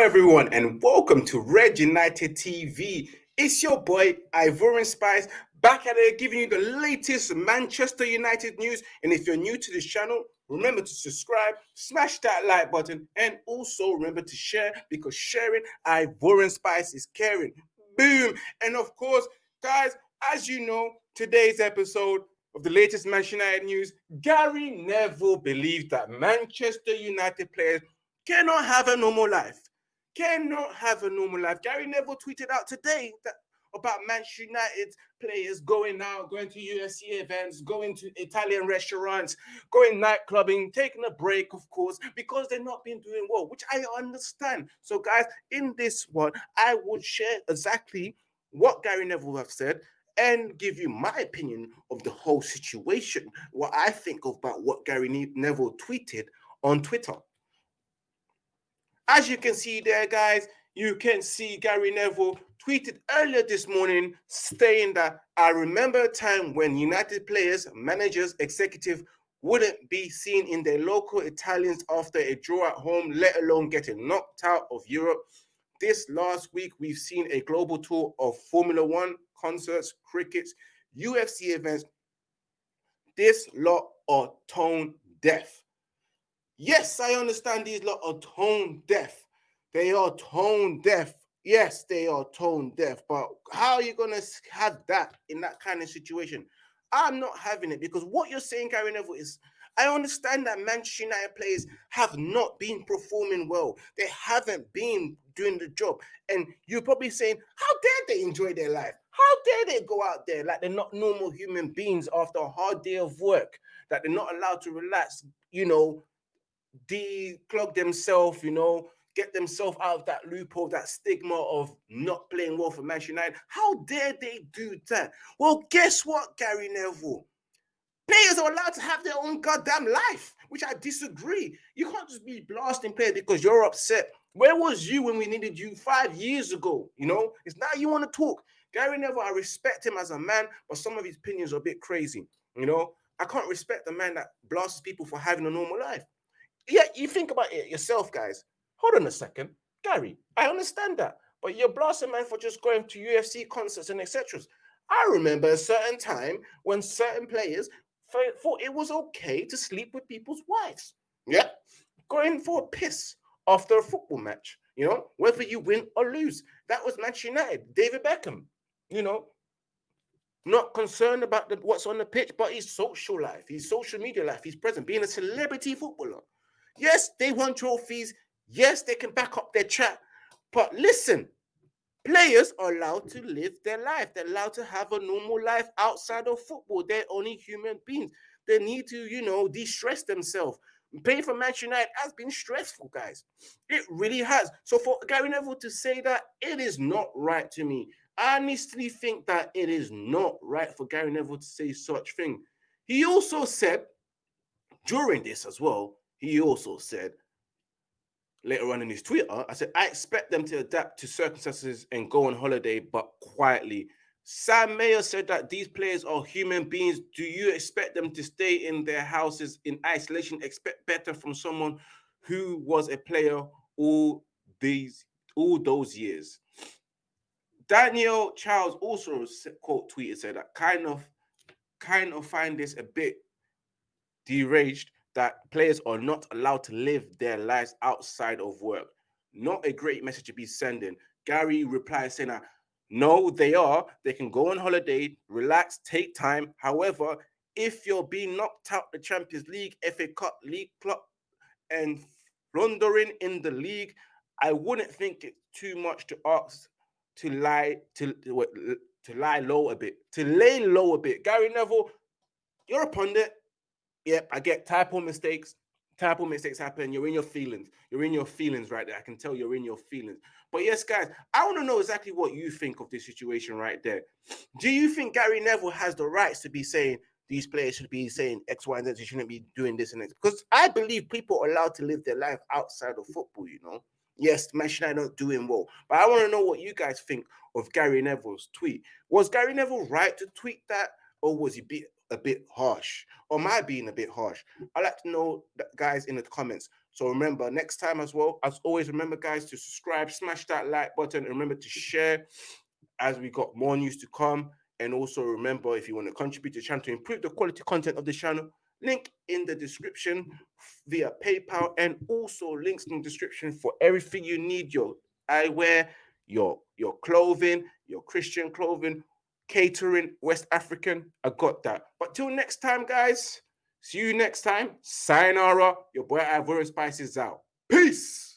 everyone, and welcome to Red United TV. It's your boy Ivorian Spice back at it, giving you the latest Manchester United news. And if you're new to this channel, remember to subscribe, smash that like button, and also remember to share because sharing Ivorian Spice is caring. Boom! And of course, guys, as you know, today's episode of the latest Manchester United news, Gary Neville believed that Manchester United players cannot have a normal life. Cannot have a normal life. Gary Neville tweeted out today that about Manchester United players going out, going to UFC events, going to Italian restaurants, going nightclubbing, taking a break, of course, because they're not been doing well, which I understand. So, guys, in this one, I would share exactly what Gary Neville have said and give you my opinion of the whole situation, what I think about what Gary Neville tweeted on Twitter. As you can see there, guys, you can see Gary Neville tweeted earlier this morning saying that I remember a time when United players, managers, executive wouldn't be seen in their local Italians after a draw at home, let alone getting knocked out of Europe. This last week, we've seen a global tour of Formula One concerts, crickets, UFC events. This lot are tone deaf. Yes, I understand these lot are tone deaf. They are tone deaf. Yes, they are tone deaf. But how are you going to have that in that kind of situation? I'm not having it because what you're saying, Gary Neville, is I understand that Manchester United players have not been performing well. They haven't been doing the job. And you're probably saying, how dare they enjoy their life? How dare they go out there like they're not normal human beings after a hard day of work, that they're not allowed to relax, you know, declog themselves, you know, get themselves out of that loophole, that stigma of not playing well for Manchester United. How dare they do that? Well, guess what, Gary Neville? Players are allowed to have their own goddamn life, which I disagree. You can't just be blasting players because you're upset. Where was you when we needed you five years ago? You know, it's now you want to talk. Gary Neville, I respect him as a man, but some of his opinions are a bit crazy. You know, I can't respect a man that blasts people for having a normal life yeah, you think about it yourself, guys. Hold on a second, Gary. I understand that, but you're blasting man for just going to UFC concerts and etc. I remember a certain time when certain players thought it was okay to sleep with people's wives. Yeah, going for a piss after a football match. You know, whether you win or lose. That was Manchester United. David Beckham. You know, not concerned about the, what's on the pitch, but his social life, his social media life, his present, being a celebrity footballer. Yes, they won trophies. Yes, they can back up their chat. But listen, players are allowed to live their life. They're allowed to have a normal life outside of football. They're only human beings. They need to, you know, de-stress themselves. Playing for Manchester United has been stressful, guys. It really has. So for Gary Neville to say that, it is not right to me. I honestly think that it is not right for Gary Neville to say such thing. He also said during this as well he also said later on in his Twitter, I said, I expect them to adapt to circumstances and go on holiday, but quietly. Sam Mayer said that these players are human beings. Do you expect them to stay in their houses in isolation? Expect better from someone who was a player all these all those years. Daniel Charles also quote tweeted said that kind of kind of find this a bit deranged that players are not allowed to live their lives outside of work. Not a great message to be sending. Gary replies saying that no, they are. They can go on holiday, relax, take time. However, if you're being knocked out the Champions League, FA Cup, League Cup, and floundering in the league, I wouldn't think it's too much to ask to lie to to lie low a bit, to lay low a bit. Gary Neville, you're a pundit. Yep, I get typo mistakes. Typo mistakes happen. You're in your feelings. You're in your feelings right there. I can tell you're in your feelings. But yes, guys, I want to know exactly what you think of this situation right there. Do you think Gary Neville has the rights to be saying these players should be saying X, Y, and Z? They shouldn't be doing this and that? Because I believe people are allowed to live their life outside of football. You know. Yes, Manchester United not doing well, but I want to know what you guys think of Gary Neville's tweet. Was Gary Neville right to tweet that, or was he be a bit harsh? Or I being a bit harsh? I'd like to know, that, guys, in the comments. So remember, next time as well, as always, remember, guys, to subscribe, smash that like button, and remember to share as we got more news to come. And also remember, if you want to contribute to the channel to improve the quality content of the channel, link in the description via PayPal, and also links in the description for everything you need your eyewear, your your clothing, your Christian clothing, catering, West African. I got that. But till next time, guys. See you next time. Sayonara. Your boy Ivorian Spices out. Peace.